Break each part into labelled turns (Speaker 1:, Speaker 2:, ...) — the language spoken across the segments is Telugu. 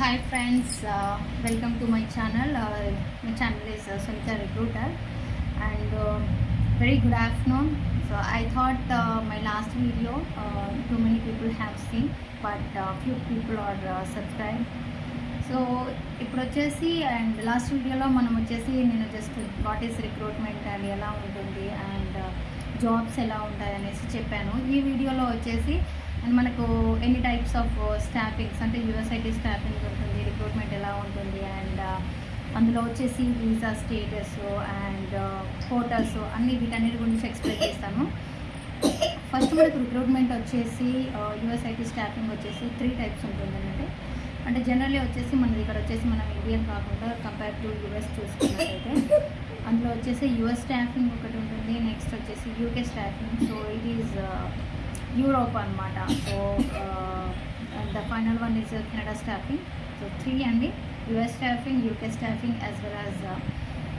Speaker 1: Hi friends welcome to my channel my channel is Sunitha recruiter and very good afternoon so I thought my last video too many people have seen but few people are subscribe so ఇప్పుడు వచ్చేసి అండ్ లాస్ట్ వీడియోలో మనం వచ్చేసి నేను just what is recruitment and ఎలా ఉంటుంది అండ్ జాబ్స్ ఎలా ఉంటాయి అనేసి చెప్పాను. ఈ వీడియోలో వచ్చేసి అండ్ మనకు ఎన్ని టైప్స్ ఆఫ్ స్టాఫింగ్స్ అంటే యూఎస్ఐటీ స్టాఫింగ్ ఉంటుంది రిక్రూట్మెంట్ ఎలా ఉంటుంది అండ్ uh, అందులో వచ్చేసి వీసా స్టేటస్ అండ్ హోటల్స్ అన్ని వీటన్నిటి గురించి ఎక్స్ప్లెయిన్ చేస్తాను ఫస్ట్ మనకు రిక్రూట్మెంట్ వచ్చేసి uh, యూఎస్ఐటీ స్టాఫింగ్ వచ్చేసి త్రీ టైప్స్ ఉంటుందంటే అంటే జనరల్లీ వచ్చేసి మనది ఇక్కడ వచ్చేసి మనం ఇండియన్ కాకుండా కంపేర్ టు యూఎస్ చూసుకున్నట్టయితే అందులో వచ్చేసి యూఎస్ స్టాఫింగ్ ఒకటి ఉంటుంది నెక్స్ట్ వచ్చేసి UK staffing so it is Europe అనమాట so the final one is Canada staffing so three అండి US staffing UK staffing as well as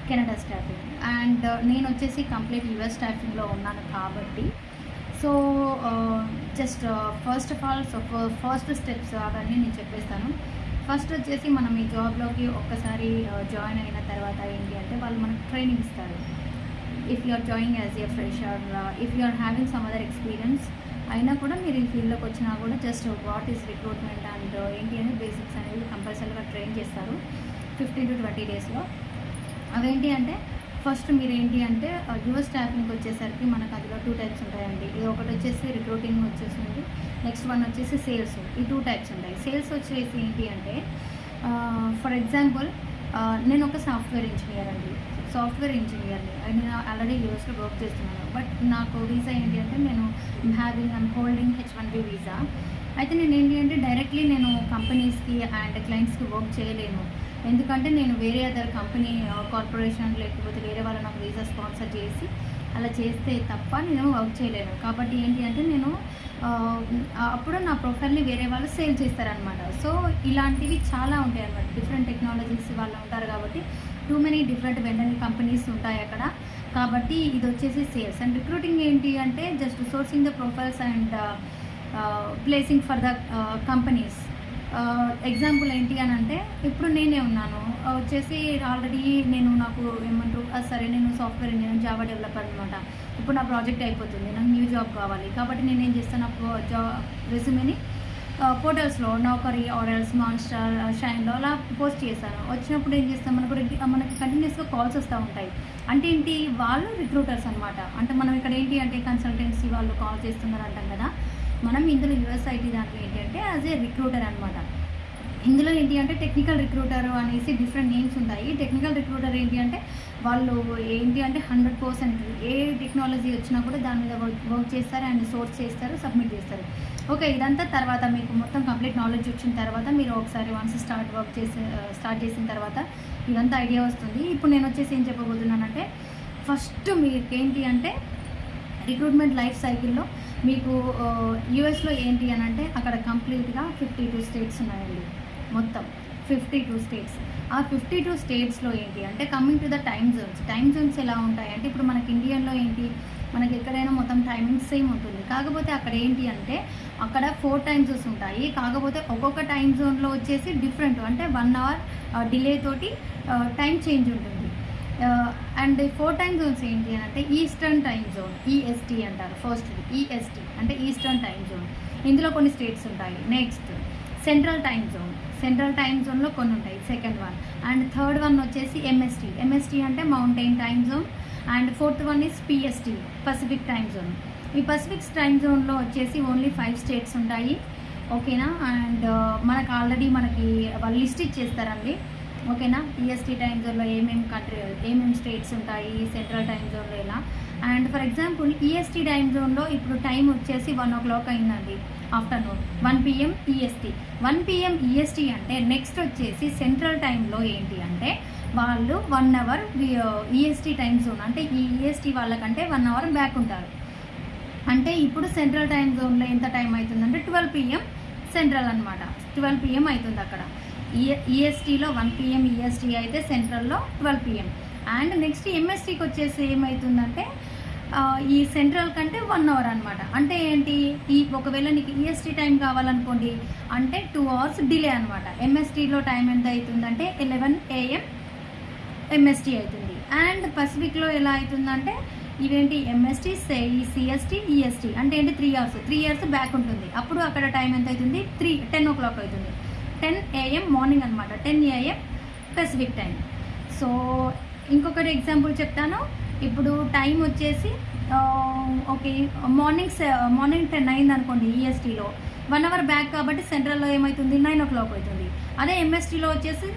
Speaker 1: Canada staffing and నేను వచ్చేసి కంప్లీట్ యుఎస్ స్టాఫింగ్లో ఉన్నాను కాబట్టి so just first of all so first steps అవన్నీ నేను చెప్పేస్తాను. ఫస్ట్ వచ్చేసి మనం ఈ జాబ్లోకి ఒక్కసారి uh, జాయిన్ అయిన తర్వాత ఏంటి అంటే వాళ్ళు మనకు ట్రైనింగ్ ఇస్తారు. If you are join as a fresher if you are having some other experience అయినా కూడా మీరు ఈ ఫీల్డ్లోకి వచ్చినా కూడా just what is recruitment and ఏంటి అని బేసిక్స్ అనేది కంపల్సరీగా ట్రైన్ చేస్తారు. ఫిఫ్టీన్ టు ట్వంటీ డేస్లో అవేంటి అంటే ఫస్ట్ మీరు ఏంటి అంటే యువర్ స్టాఫింగ్ వచ్చేసరికి మనకు అందులో టూ టైప్స్ ఉంటాయండి. ఇది ఒకటి వచ్చేసి రిక్రూటింగ్ వచ్చేసింది నెక్స్ట్ వన్ వచ్చేసి సేల్స్ ఈ టూ టైప్స్ ఉంటాయి. సేల్స్ వచ్చేసి ఏంటి అంటే ఫర్ ఎగ్జాంపుల్ నేను ఒక సాఫ్ట్వేర్ ఇంజనీర్ అండి. సాఫ్ట్వేర్ ఇంజనీర్ని నేను ఆల్రెడీ యూఎస్లో వర్క్ చేస్తున్నాను. బట్ నాకు వీసా ఏంటి అంటే నేను having and holding H one B visa అయితే నేను ఏంటి అంటే డైరెక్ట్లీ నేను కంపెనీస్కి అండ్ క్లయింట్స్కి వర్క్ చేయలేను. ఎందుకంటే నేను వేరే అదర్ కంపెనీ కార్పొరేషన్ లేకపోతే వేరే వాళ్ళు నాకు వీసా స్పాన్సర్ చేసి అలా చేస్తే తప్ప నేను వర్క్ చేయలేను. కాబట్టి ఏంటి అంటే నేను uh, అప్పుడు నా ప్రొఫైల్ని వేరే వాళ్ళు సేల్ చేస్తారనమాట సో ఇలాంటివి చాలా ఉంటాయి అన్నమాట డిఫరెంట్ టెక్నాలజీస్ వాళ్ళు ఉంటారు కాబట్టి too many different vendoring companies ఉంటాయి అక్కడ. కాబట్టి ఇది వచ్చేసి సేల్స్. అండ్ రిక్రూటింగ్ ఏంటి అంటే just sourcing the profiles and placing for the companies. Example ఏంటి అని అంటే ఇప్పుడు నేనే ఉన్నాను. వచ్చేసి ఆల్రెడీ నేను నాకు ఏమంటారు సరే నేను సాఫ్ట్వేర్ ఇంజనీర్ జావా డెవలపర్ అనమాట ఇప్పుడు నా ప్రాజెక్ట్ అయిపోతుంది నాకు న్యూ జాబ్ కావాలి. కాబట్టి నేను ఏం చేస్తాను నాకు జాబ్ రెజ్యూమేని పోర్టల్స్లో నౌకరీ ఆర్ఎల్స్ మాన్స్టార్ షైన్లో అలా పోస్ట్ చేశాను వచ్చినప్పుడు ఏం చేస్తాం? మనకు మనకి కంటిన్యూస్గా కాల్స్ వస్తూ ఉంటాయి. అంటే ఏంటి? వాళ్ళు రిక్రూటర్స్ అనమాట అంటే మనం ఇక్కడ ఏంటి అంటే కన్సల్టెన్సీ వాళ్ళు కాల్ చేస్తున్నారు అంటాం కదా. మనం ఇందులో యూఎస్ఐటీ దాంట్లో ఏంటి అంటే యాజ్ ఏ రిక్రూటర్ అనమాట ఇందులో ఏంటి అంటే టెక్నికల్ రిక్రూటర్ అనేసి డిఫరెంట్ నేమ్స్ ఉంటాయి. టెక్నికల్ రిక్రూటర్ ఏంటి అంటే వాళ్ళు ఏంటి అంటే హండ్రెడ్ పర్సెంట్ ఏ టెక్నాలజీ వచ్చినా కూడా దాని మీద వర్క్ చేస్తారు అండ్ సోర్స్ చేస్తారు సబ్మిట్ చేస్తారు. ఓకే ఇదంతా తర్వాత మీకు మొత్తం కంప్లీట్ నాలెడ్జ్ వచ్చిన తర్వాత మీరు ఒకసారి వన్స్ స్టార్ట్ వర్క్ చేసి స్టార్ట్ చేసిన తర్వాత ఇదంతా ఐడియా వస్తుంది. ఇప్పుడు నేను వచ్చేసి ఏం చెప్పబోతున్నానంటే ఫస్ట్ మీకు ఏంటి అంటే రిక్రూట్మెంట్ లైఫ్ సైకిల్లో మీకు యూఎస్లో ఏంటి అని అంటే అక్కడ కంప్లీట్గా ఫిఫ్టీ టూ స్టేట్స్ ఉన్నాయండి మొత్తం. ఫిఫ్టీ టూ స్టేట్స్ ఆ ఫిఫ్టీ టూ స్టేట్స్లో ఏంటి? అంటే coming to the time zones time zones ఎలా ఉంటాయి? అంటే ఇప్పుడు మనకి ఇండియన్లో ఏంటి? మనకి ఎక్కడైనా మొత్తం టైమింగ్ సేమ్ ఉంటుంది. కాకపోతే అక్కడ ఏంటి అంటే అక్కడ ఫోర్ టైమ్ జోన్స్ ఉంటాయి. కాకపోతే ఒక్కొక్క టైం జోన్లో వచ్చేసి డిఫరెంట్ అంటే వన్ అవర్ డిలే తోటి టైం చేంజ్ ఉంటుంది. అండ్ ఫోర్ టైమ్ జోన్స్ ఏంటి అని అంటే ఈస్టర్న్ టైం జోన్ ఈఎస్టీ అంటారు. ఫస్ట్ ఈఎస్టీ అంటే ఈస్టర్న్ టైం జోన్ ఇందులో కొన్ని స్టేట్స్ ఉంటాయి. Next central time zone central time జోన్లో కొన్ని ఉంటాయి. Second one and third one వచ్చేసి ఎంఎస్టీ ఎంఎస్టీ అంటే mountain time zone and fourth one is PST Pacific time zone ఈ పసిఫిక్ టైం జోన్లో వచ్చేసి ఓన్లీ ఫైవ్ స్టేట్స్ ఉంటాయి. ఓకేనా అండ్ మనకు ఆల్రెడీ మనకి వాళ్ళు లిస్ట్ ఇచ్చేస్తారండి. ఓకేనా? ఈఎస్టీ టైం జోన్లో ఏమేమి కంట్రీ ఏమేమి స్టేట్స్ ఉంటాయి? సెంట్రల్ టైం జోన్లో ఇలా and for example EST time జోన్లో ఇప్పుడు టైం వచ్చేసి వన్ ఓ క్లాక్ అయిందండి afternoon one PM EST one PM EST అంటే నెక్స్ట్ వచ్చేసి సెంట్రల్ టైంలో ఏంటి అంటే వాళ్ళు one hour EST time zone అంటే ఈ ఈఎస్టీ వాళ్ళకంటే వన్ అవర్ బ్యాక్ ఉంటారు. అంటే ఇప్పుడు సెంట్రల్ టైం జోన్లో ఎంత టైం అవుతుందంటే ట్వెల్వ్ పిఎం సెంట్రల్ అనమాట ట్వెల్వ్ పిఎం అవుతుంది అక్కడ. ఈఎస్టీలో వన్ పిఎం ఈఎస్టీ అయితే సెంట్రల్లో ట్వెల్వ్ పిఎం అండ్ నెక్స్ట్ ఎంఎస్టీకి వచ్చేసి ఏమవుతుందంటే ఈ సెంట్రల్ కంటే వన్ అవర్ అనమాట అంటే ఏంటి? ఈ ఒకవేళ నీకు ఈఎస్టీ టైం కావాలనుకోండి అంటే టూ అవర్స్ డిలే అనమాట ఎంఎస్టీలో టైం ఎంత అవుతుందంటే ఎలెవెన్ ఏఎం ఎంఎస్టీ అవుతుంది. అండ్ పసిఫిక్లో ఎలా అవుతుందంటే ఇవేంటి ఎంఎస్టీ సిఎస్టీ ఈఎస్టీ అంటే ఏంటి? Three hours three years back ఉంటుంది. అప్పుడు అక్కడ టైం ఎంత అవుతుంది? త్రీ టెన్ ఓ క్లాక్ అవుతుంది. టెన్ ఏఎం మార్నింగ్ అనమాట ten AM Pacific time so ఇంకొకటి ఎగ్జాంపుల్ చెప్తాను. ఇప్పుడు టైం వచ్చేసి ఓకే మార్నింగ్ సె- మార్నింగ్ టెన్ అయింది అనుకోండి ఈఎస్టీలో వన్ అవర్ బ్యాక్ కాబట్టి సెంట్రల్లో ఏమవుతుంది నైన్ ఓ క్లాక్ అవుతుంది. అదే ఎంఎస్టీలో వచ్చేసి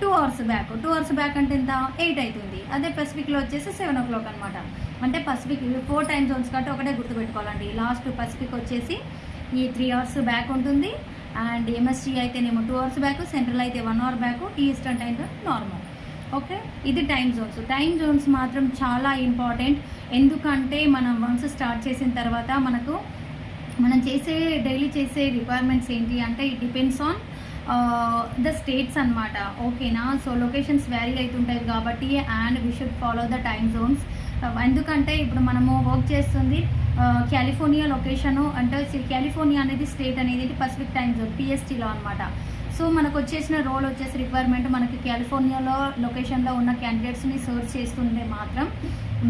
Speaker 1: two hours back two hours back అంటే ఎంత? ఎయిట్ అవుతుంది. అదే పసిఫిక్లో వచ్చేసి సెవెన్ ఓ క్లాక్ అనమాట అంటే పసిఫిక్ ఫోర్ టైమ్ జోన్స్ కాబట్టి ఒకటే గుర్తుపెట్టుకోవాలండి. లాస్ట్ పసిఫిక్ వచ్చేసి ఈ త్రీ అవర్స్ బ్యాక్ ఉంటుంది. అండ్ ఎంఎస్టీ అయితేనేమో టూ అవర్స్ బ్యాక్ సెంట్రల్ అయితే one hour back eastern time normal okay ఇది టైం జోన్స్ టైం జోన్స్ మాత్రం చాలా ఇంపార్టెంట్ ఎందుకంటే మనం వన్స్ స్టార్ట్ చేసిన తర్వాత మనకు మనం చేసే డైలీ చేసే రిక్వైర్మెంట్స్ ఏంటి అంటే it depends on the states అన్నమాట. ఓకేనా సో లొకేషన్స్ వ్యారీ అవుతుంటాయి కాబట్టి and we should follow the time zones Uh, ఎందుకంటే ఇప్పుడు మనము వర్క్ చేస్తుంది uh, కాలిఫోర్నియా లొకేషను అంటే కాలిఫోర్నియా అనేది స్టేట్ అనేది పసిఫిక్ టైమ్స్ జోన్ పిఎస్టీలో అనమాట సో మనకు వచ్చేసిన రోల్ వచ్చేసి రిక్వైర్మెంట్ మనకి కాలిఫోర్నియాలో లొకేషన్లో ఉన్న క్యాండిడేట్స్ని సర్చ్ చేస్తుంటే మాత్రం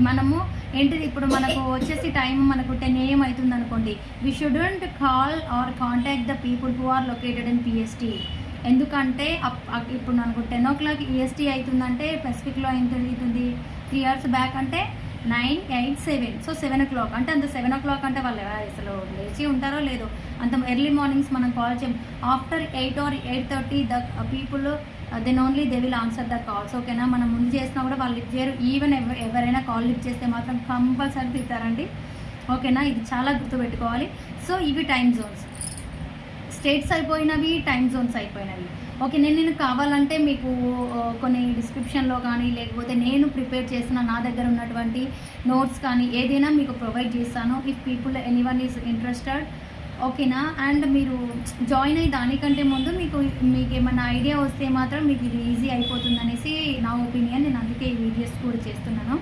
Speaker 1: మనము ఏంటిది ఇప్పుడు మనకు వచ్చేసి టైం మనకు టెన్ ఏఎం అవుతుంది అనుకోండి we shouldn't call or contact the people who are located in PST ఎందుకంటే అప్- ఇప్పుడు మనకు టెన్ ఓ క్లాక్ ఈఎస్టీ అవుతుందంటే పెసిఫిక్లో ఎంత అవుతుంది? త్రీ అవర్స్ బ్యాక్ అంటే nine eight seven. So seven o'clock అంటే అంత సెవెన్ ఓ క్లాక్ అంటే వాళ్ళు అసలు లేచి ఉంటారో లేదో. అంత ఎర్లీ మార్నింగ్స్ మనం కాల్ చేయం. After eight or eight thirty the people then only they will answer the calls ఓకేనా మనం ముందు చేసినా కూడా వాళ్ళు లిఫ్ట్ చేయరు. ఈవెన్ ఎవరైనా కాల్ లిఫ్ట్ చేస్తే మాత్రం కంపల్సరీ తిట్టారండి ఓకేనా ఇది చాలా గుర్తుపెట్టుకోవాలి. సో ఇవి టైం జోన్స్ స్టేట్స్ అయిపోయినవి టైం జోన్స్ అయిపోయినవి. ఓకే నేను నేను కావాలంటే మీకు కొన్ని డిస్క్రిప్షన్లో కానీ లేకపోతే నేను ప్రిపేర్ చేసిన నా దగ్గర ఉన్నటువంటి నోట్స్ కానీ ఏదైనా మీకు ప్రొవైడ్ చేస్తాను. If people any one is interested ఓకేనా? అండ్ మీరు జాయిన్ అయ్యి దానికంటే ముందు మీకు మీకు ఏమైనా ఐడియా వస్తే మాత్రం మీకు ఇది ఈజీ అయిపోతుంది అనేసి నా ఒపీనియన్ నేను అందుకే ఈ వీడియోస్ కూడా చేస్తున్నాను.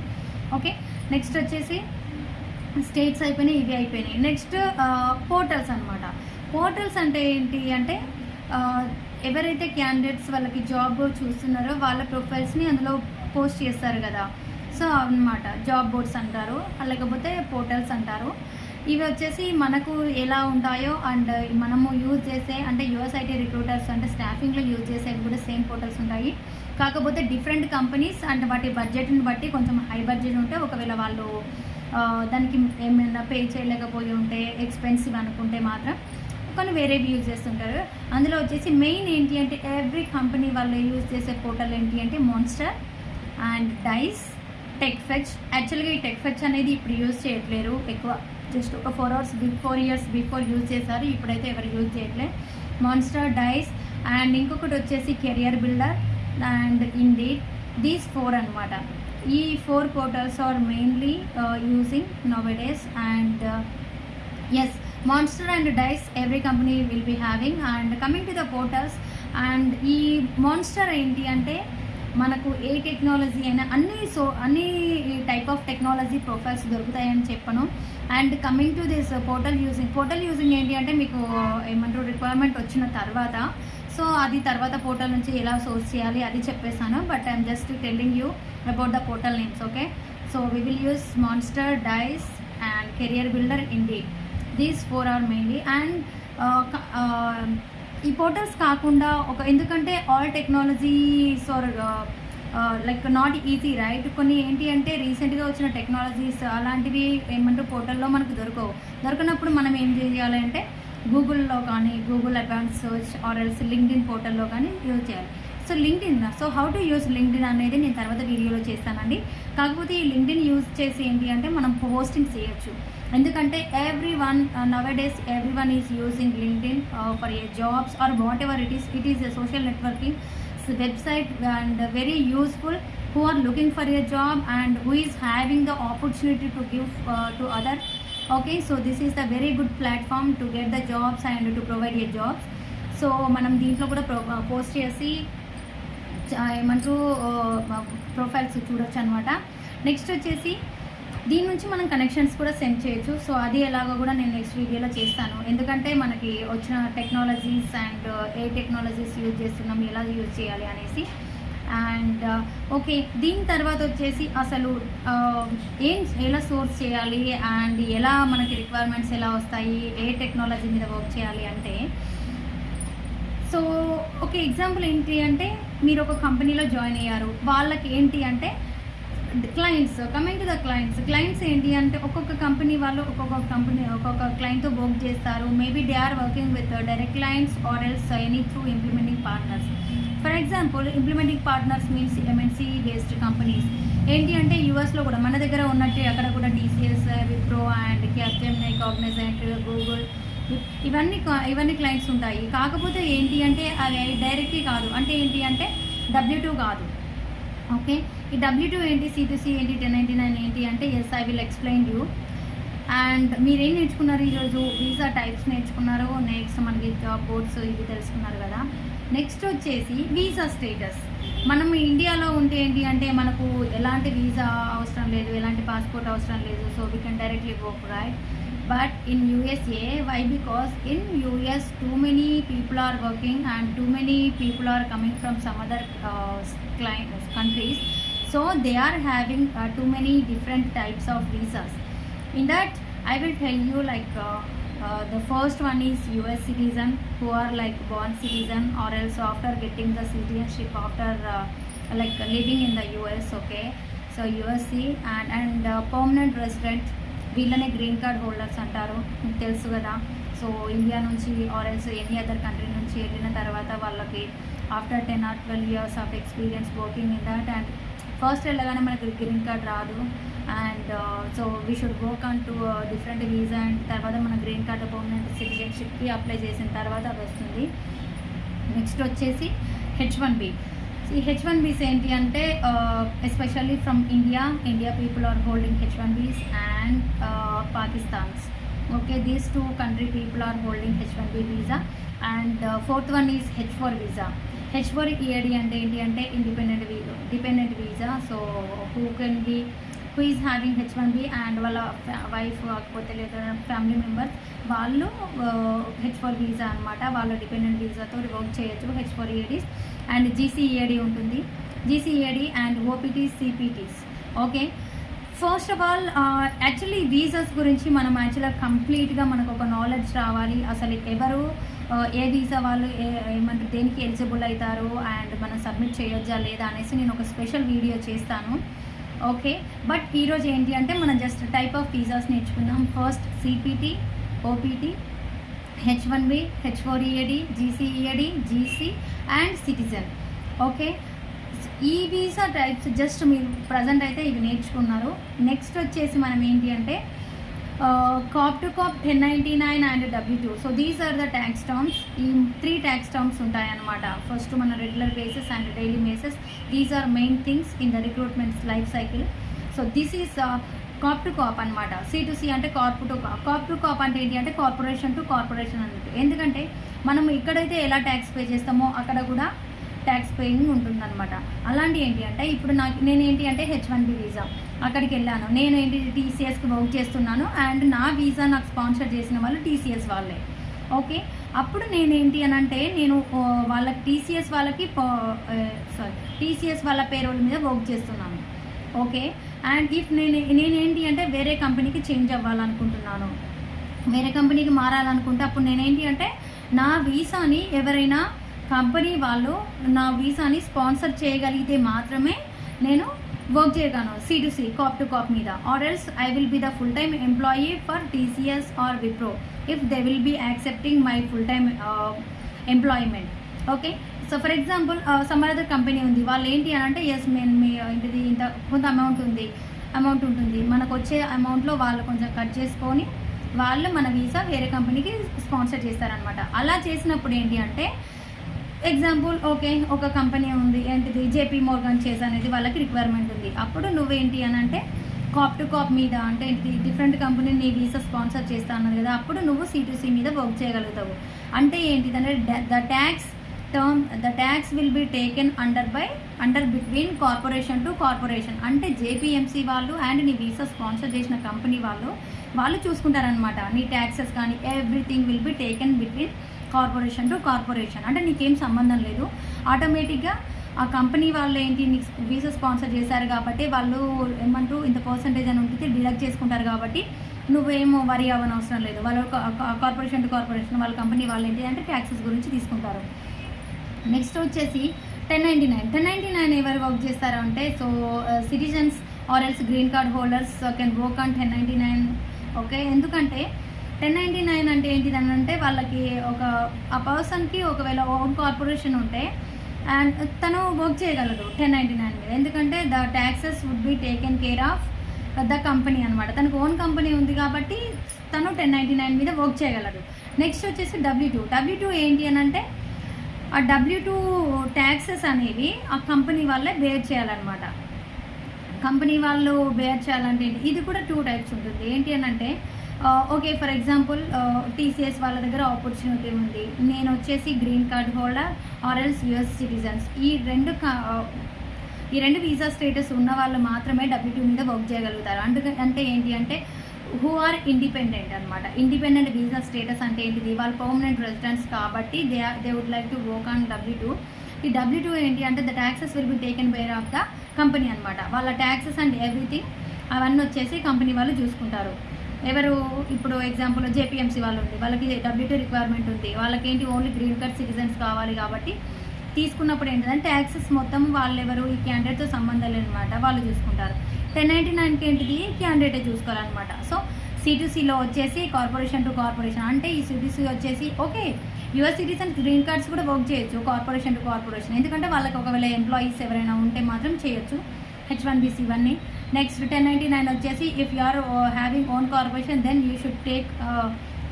Speaker 1: ఓకే నెక్స్ట్ వచ్చేసి స్టేట్స్ అయిపోయినాయి ఇవి అయిపోయినాయి. నెక్స్ట్ పోర్టల్స్ అనమాట పోర్టల్స్ అంటే ఏంటి అంటే ఎవరైతే క్యాండిడేట్స్ వాళ్ళకి జాబ్ చూస్తున్నారో వాళ్ళ ప్రొఫైల్స్ని అందులో పోస్ట్ చేస్తారు కదా. సో అన్నమాట జాబ్ బోర్డ్స్ అంటారు లేకపోతే పోర్టల్స్ అంటారు. ఇవి వచ్చేసి మనకు ఎలా ఉంటాయో అండ్ మనము యూజ్ చేసే అంటే యుఎస్ఐటీ రిక్రూటర్స్ అంటే స్టాఫింగ్లో యూజ్ చేసేవి కూడా సేమ్ పోర్టల్స్ ఉంటాయి. కాకపోతే డిఫరెంట్ కంపెనీస్ అండ్ వాటి బడ్జెట్ని బట్టి కొంచెం హై బడ్జెట్ ఉంటే ఒకవేళ వాళ్ళు దానికి ఏమైనా పే చేయలేకపోయి ఉంటే ఎక్స్పెన్సివ్ అనుకుంటే మాత్రం కొన్ని వేరేవి యూజ్ చేస్తుంటారు. అందులో వచ్చేసి మెయిన్ ఏంటి అంటే ఎవ్రీ కంపెనీ వాళ్ళు యూజ్ చేసే పోర్టల్ ఏంటి అంటే Monster and Dice tech fetch యాక్చువల్గా ఈ టెక్ ఫెచ్ అనేది ఇప్పుడు యూజ్ చేయట్లేరు. ఎక్కువ జస్ట్ ఒక four hours four years before use చేశారు. ఇప్పుడైతే ఎవరు యూజ్ చేయట్లేదు మాన్స్టర్ డైస్ అండ్ ఇంకొకటి వచ్చేసి Career Builder and Indeed these four అన్నమాట. ఈ four portals are mainly using nowadays and yes Monster and Dice every company will be having and coming to the portals and ఈ మాన్స్టర్ ఏంటి అంటే మనకు ఏ టెక్నాలజీ అయినా అన్ని సో అన్ని టైప్ ఆఫ్ టెక్నాలజీ ప్రొఫైల్స్ దొరుకుతాయని చెప్పను. And coming to this portal using portal using ఏంటి అంటే మీకు ఏమంటారు రిక్వైర్మెంట్ వచ్చిన తర్వాత సో అది తర్వాత పోర్టల్ నుంచి ఎలా సోర్స్ చేయాలి అది చెప్పేసాను but I'm just telling you about the portal names okay so we will use Monster Dice and Career Builder Indeed these four are mainly and ఈ పోర్టల్స్ కాకుండా ఒక ఎందుకంటే all technologies are like not easy right కొన్ని ఏంటి అంటే రీసెంట్గా వచ్చిన టెక్నాలజీస్ అలాంటివి ఏమంటారు పోర్టల్లో మనకు దొరకవు. దొరకనప్పుడు మనం ఏం చేయాలంటే గూగుల్లో కానీ Google advance search or else LinkedIn పోర్టల్లో కానీ యూజ్ చేయాలి. So LinkedIn so how to use LinkedIn అనేది నేను తర్వాత వీడియోలో చేస్తానండి. కాకపోతే ఈ లింక్డ్ఇన్ యూజ్ చేసి ఏంటి అంటే మనం పోస్టింగ్ చేయొచ్చు. ఎందుకంటే every one nowadays every one is using LinkedIn for a jobs or whatever it is it is a social networking website and very useful who are looking for your job and who is having the opportunity to give to other okay so this is the very good platform to get the jobs and to provide your jobs so మనం దీంట్లో కూడా పోస్ట్ చేసి ఏమంటారు ప్రొఫైల్స్ చూడొచ్చు అనమాట నెక్స్ట్ వచ్చేసి దీని నుంచి మనం కనెక్షన్స్ కూడా సెండ్ చేయొచ్చు. సో అది ఎలాగో కూడా నేను నెక్స్ట్ వీడియోలో చేస్తాను. ఎందుకంటే మనకి వచ్చిన technologies and A technologies use చేస్తున్నాం ఎలా యూజ్ చేయాలి అనేసి. అండ్ ఓకే దీని తర్వాత వచ్చేసి అసలు ఏం ఎలా సోర్స్ చేయాలి? అండ్ ఎలా మనకి రిక్వైర్మెంట్స్ ఎలా వస్తాయి? ఏ టెక్నాలజీ మీద వర్క్ చేయాలి అంటే సో ఒక ఎగ్జాంపుల్ ఏంటి అంటే మీరు ఒక కంపెనీలో జాయిన్ అయ్యారు. వాళ్ళకి ఏంటి అంటే clients coming to the clients clients ఏంటి అంటే ఒక్కొక్క కంపెనీ వాళ్ళు ఒక్కొక్క కంపెనీ ఒక్కొక్క క్లయింట్తో వర్క్ చేస్తారు. Maybe they are working with direct clients or else any through implementing partners for example implementing partners means MNC based companies ఏంటి అంటే యూఎస్లో కూడా మన దగ్గర ఉన్నట్టు అక్కడ కూడా TCS Wipro and Capgemini Cognizant Google ఇవన్నీ ఇవన్నీ క్లయింట్స్ ఉంటాయి. కాకపోతే ఏంటి అంటే అవి డైరెక్ట్లీ కాదు. అంటే ఏంటి అంటే డబ్ల్యూ టూ కాదు. ఓకే? ఈ డబ్ల్యూ టూ ఏంటి సిటీసీ ఏంటి టెన్ నైంటీ నైన్ ఏంటి అంటే yes I will explain you and మీరేం నేర్చుకున్నారు ఈరోజు? వీసా టైప్స్ నేర్చుకున్నారు. నెక్స్ట్ మనకి జాబ్ బోర్డ్స్ ఇవి తెలుసుకున్నారు కదా. నెక్స్ట్ వచ్చేసి వీసా స్టేటస్ మనం ఇండియాలో ఉంటే ఏంటి అంటే మనకు ఎలాంటి వీసా అవసరం లేదు ఎలాంటి పాస్పోర్ట్ అవసరం లేదు. So we can directly go right but in USA why? Because in US too many people are working and too many people are coming from some other uh, countries. So they are having uh, too many different types of visas. In that I will tell you like uh, uh the first one is US citizen who are like born citizen or else after getting the citizenship after uh, like living in the US okay? So USC and, and uh, permanent resident వీళ్ళనే గ్రీన్ కార్డ్ హోల్డర్స్ అంటారు తెలుసు కదా. సో ఇండియా నుంచి or else any other country నుంచి వెళ్ళిన తర్వాత వాళ్ళకి after ten or twelve years of experience working in that and first వెళ్ళగానే మనకి గ్రీన్ కార్డ్ రాదు. And so we should work on two different visa and తర్వాత మన గ్రీన్ కార్డ్ పర్మనెంట్ సిటిజన్షిప్కి అప్లై చేసిన తర్వాత అది వస్తుంది. నెక్స్ట్ వచ్చేసి హెచ్ వన్ బి ఈ హెచ్ వన్ బీస్ ఏంటి అంటే especially from India India people are holding H one Bs and Pakistans okay these two country people are holding H one B visa and fourth one is H four visa H four EAD అంటే ఏంటి అంటే independent we dependent visa so who can be who is having H one B and వాళ్ళ వైఫ్ కాకపోతే లేదా ఫ్యామిలీ మెంబర్స్ వాళ్ళు హెచ్ ఫోర్ వీసా అనమాట వాళ్ళ డిపెండెంట్ వీసాతో వర్క్ చేయొచ్చు H four EADs and GC EAD ఉంటుంది. GC EAD and OPTs CPTs okay first of all actually visas గురించి మనం యాక్చువల్గా కంప్లీట్గా మనకు ఒక నాలెడ్జ్ రావాలి. అసలు ఎవరు ఏ వీసా వాళ్ళు ఏ ఏమంటారు దేనికి ఎలిజిబుల్ అవుతారు? అండ్ మనం సబ్మిట్ చేయొచ్చా లేదా అనేసి నేను ఒక స్పెషల్ వీడియో చేస్తాను. ఓకే బట్ ఈరోజు ఏంటి అంటే మనం జస్ట్ టైప్ ఆఫ్ వీసాస్ నేర్చుకుందాం. First CPT OPT H one B H four EAD GC EAD GC and citizen okay ఈ వీసా టైప్స్ జస్ట్ మీరు ప్రజెంట్ అయితే ఇవి నేర్చుకున్నారు. నెక్స్ట్ వచ్చేసి మనం ఏంటి అంటే corp to corp ten ninety nine and W two so these are the tax terms ఈ త్రీ ట్యాక్స్ టర్మ్స్ ఉంటాయన్నమాట. ఫస్ట్ మన regular basis and daily basis these are main things in the recruitments life cycle so this is corp to corp అనమాట సి టు సి అంటే corp to corp corp to corp అంటే ఏంటి అంటే కార్పొరేషన్ టు కార్పొరేషన్ అన్నట్టు. ఎందుకంటే మనం ఇక్కడైతే ఎలా ట్యాక్స్ పే చేస్తామో అక్కడ కూడా ట్యాక్స్ పేయింగ్ ఉంటుందన్నమాట. అలాంటి ఏంటి అంటే ఇప్పుడు నాకు నేను ఏంటి అంటే హెచ్ వన్ బి వీసా అక్కడికి వెళ్ళాను నేను ఏంటి టీసీఎస్కి వర్క్ చేస్తున్నాను అండ్ నా వీసా నాకు స్పాన్సర్ చేసిన వాళ్ళు టీసీఎస్ వాళ్ళే. ఓకే? అప్పుడు నేను ఏంటి అని అంటే నేను వాళ్ళకి టీసీఎస్ వాళ్ళకి సారీ టీసీఎస్ వాళ్ళ పేరోల్ మీద వర్క్ చేస్తున్నాను. ఓకే? అండ్ ఇఫ్ నేను నేనేంటి అంటే వేరే కంపెనీకి చేంజ్ అవ్వాలనుకుంటున్నాను. వేరే కంపెనీకి మారాలనుకుంటే అప్పుడు నేనేంటి అంటే నా వీసాని ఎవరైనా కంపెనీ వాళ్ళు నా వీసాని స్పాన్సర్ చేయగలిగితే మాత్రమే నేను work చేయగాను C to C corp to corp మీద. Or else I will be the full time employee for TCS or Wipro if they will be accepting my full time employment okay so for example some other company ఉంది. వాళ్ళు ఏంటి అని అంటే ఎస్ మేము మీ uh, ఇంటిది ఇంత కొంత అమౌంట్ ఉంది. అమౌంట్ ఉంటుంది. మనకు వచ్చే అమౌంట్లో వాళ్ళు కొంచెం కట్ చేసుకొని వాళ్ళు మన వీసా వేరే కంపెనీకి స్పాన్సర్ చేస్తారనమాట అలా చేసినప్పుడు ఏంటి అంటే ఎగ్జాంపుల్ ఓకే ఒక కంపెనీ ఉంది ఏంటిది? జేపీ మోర్గన్ చేస్ అనేది వాళ్ళకి రిక్వైర్మెంట్ ఉంది. అప్పుడు నువ్వేంటి అని అంటే కాప్ టు కాప్ మీద అంటే డిఫరెంట్ కంపెనీ నీ వీసా స్పాన్సర్ చేస్తా అన్నది కదా అప్పుడు నువ్వు సిటీసీ మీద వర్క్ చేయగలుగుతావు. అంటే ఏంటిదంటే the tax term the tax will be taken under by under between corporation to corporation అంటే జేపీఎంసీ వాళ్ళు అండ్ నీ వీసా స్పాన్సర్ చేసిన కంపెనీ వాళ్ళు వాళ్ళు చూసుకుంటారనమాట నీ ట్యాక్సెస్ కానీ everything will be taken between corporation to corporation. అంటే నీకేం సంబంధం లేదు. ఆటోమేటిక్గా ఆ కంపెనీ వాళ్ళు ఏంటి నీకు వీసా స్పాన్సర్ చేశారు కాబట్టి వాళ్ళు ఏమంటూ ఇంత పర్సంటేజ్ అని ఉంటుంది డిడక్ట్ చేసుకుంటారు కాబట్టి నువ్వేమో వరి అవ్వని అవసరం లేదు. వాళ్ళు కార్పొరేషన్ టు కార్పొరేషన్ వాళ్ళ కంపెనీ వాళ్ళు ఏంటి అంటే ట్యాక్సెస్ గురించి తీసుకుంటారు. నెక్స్ట్ వచ్చేసి ten ninety nine. Ten ninety nine ఎవరు వర్క్ చేస్తారు అంటే so citizens or else green card holders can work on ten ninety nine. Okay? ఎందుకంటే టెన్ నైంటీ నైన్ అంటే ఏంటిది అని అంటే వాళ్ళకి ఒక ఆ పర్సన్కి ఒకవేళ ఓన్ కార్పొరేషన్ ఉంటే అండ్ తను వర్క్ చేయగలదు టెన్ నైంటీ నైన్ మీద. ఎందుకంటే the taxes would be taken care of the company అనమాట తనకు ఓన్ కంపెనీ ఉంది కాబట్టి తను టెన్ నైంటీ నైన్ మీద వర్క్ చేయగలడు నెక్స్ట్ వచ్చేసి డబ్ల్యూ టూ. డబ్ల్యూ టూ ఏంటి అని అంటే ఆ డబ్ల్యూ టూ ట్యాక్సెస్ అనేవి ఆ కంపెనీ వాళ్ళే బేర్ చేయాలన్నమాట. కంపెనీ వాళ్ళు బేర్ చేయాలంటే ఏంటి? ఇది కూడా టూ టైప్స్ ఉంటుంది. ఏంటి అని అంటే ఓకే ఫర్ ఎగ్జాంపుల్ టీసీఎస్ వాళ్ళ దగ్గర ఆపర్చునిటీ ఉంది. నేను వచ్చేసి green card holder or else US citizens ఈ రెండు ఈ రెండు వీసా స్టేటస్ ఉన్న వాళ్ళు మాత్రమే డబ్ల్యూ టూ మీద వర్క్ చేయగలుగుతారు. అందుకే అంటే ఏంటి అంటే హూ ఆర్ ఇండిపెండెంట్ అనమాట ఇండిపెండెంట్ వీసా స్టేటస్ అంటే ఏంటిది? వాళ్ళు పర్మనెంట్ రెసిడెంట్స్ కాబట్టి they they would like to work on W two ఈ డబ్ల్యూ టూ ఏంటి అంటే the taxes will be taken care of the company అనమాట వాళ్ళ ట్యాక్సెస్ అండ్ ఎవ్రీథింగ్ అవన్నీ వచ్చేసి కంపెనీ వాళ్ళు చూసుకుంటారు. ఎవరు ఇప్పుడు ఎగ్జాంపుల్ జేపీఎంసీ వాళ్ళు ఉంది వాళ్ళకి డబ్ల్యూటీ రిక్వైర్మెంట్ ఉంది. వాళ్ళకి ఏంటి ఓన్లీ గ్రీన్ కార్డ్ సిటిజన్స్ కావాలి కాబట్టి తీసుకున్నప్పుడు ఏంటంటే ట్యాక్సెస్ మొత్తం వాళ్ళు ఎవరు ఈ క్యాండిడేట్తో సంబంధం లేనమాట వాళ్ళు చూసుకుంటారు. టెన్ నైంటీ నైన్కి ఏంటిది? క్యాండిడేటే చూసుకోవాలన్నమాట. సో సిటీసీలో వచ్చేసి కార్పొరేషన్ టు కార్పొరేషన్ అంటే ఈ సిటీసీ వచ్చేసి okay US citizens green cards కూడా వర్క్ చేయొచ్చు కార్పొరేషన్ టు కార్పొరేషన్ ఎందుకంటే వాళ్ళకి ఒకవేళ ఎంప్లాయీస్ ఎవరైనా ఉంటే మాత్రం చేయొచ్చు. హెచ్ వన్ బీసీ ఇవన్నీ నెక్స్ట్ టెన్ నైంటీ నైన్ వచ్చేసి if you are having own corporation then you should take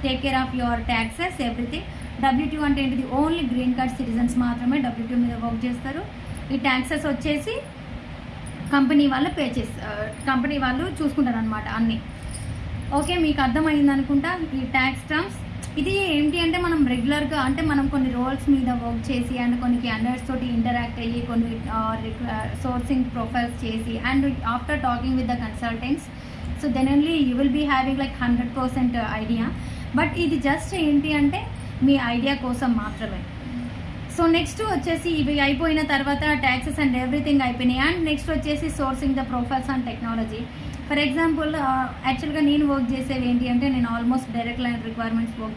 Speaker 1: take care of your taxes everything W two అంటే ఏంటిది? ఓన్లీ గ్రీన్ కార్డ్ సిటిజన్స్ మాత్రమే డబ్ల్యూ టూ మీద వర్క్ చేస్తారు. ఈ ట్యాక్సెస్ వచ్చేసి కంపెనీ వాళ్ళు పే చేసి కంపెనీ వాళ్ళు చూసుకుంటారు అనమాట అన్నీ. ఓకే మీకు అర్థమైంది అనుకుంటా ఈ ట్యాక్స్ టర్మ్స్ ఇది ఏంటి అంటే మనం రెగ్యులర్గా అంటే మనం కొన్ని రోల్స్ మీద వర్క్ చేసి అండ్ కొన్ని క్యాండిడేట్స్ తోటి ఇంటరాక్ట్ అయ్యి కొన్ని సోర్సింగ్ ప్రొఫైల్స్ చేసి and after talking with the consultants so then only you will be having like hundred percent idea but ఇది జస్ట్ ఏంటి అంటే మీ ఐడియా కోసం మాత్రమే. సో నెక్స్ట్ వచ్చేసి ఇవి అయిపోయిన తర్వాత ట్యాక్సెస్ అండ్ ఎవ్రీథింగ్ అయిపోయినాయి. అండ్ నెక్స్ట్ వచ్చేసి sourcing the profiles and technology for example యాక్చువల్గా నేను వర్క్ చేసేవి ఏంటి అంటే నేను almost direct line requirements work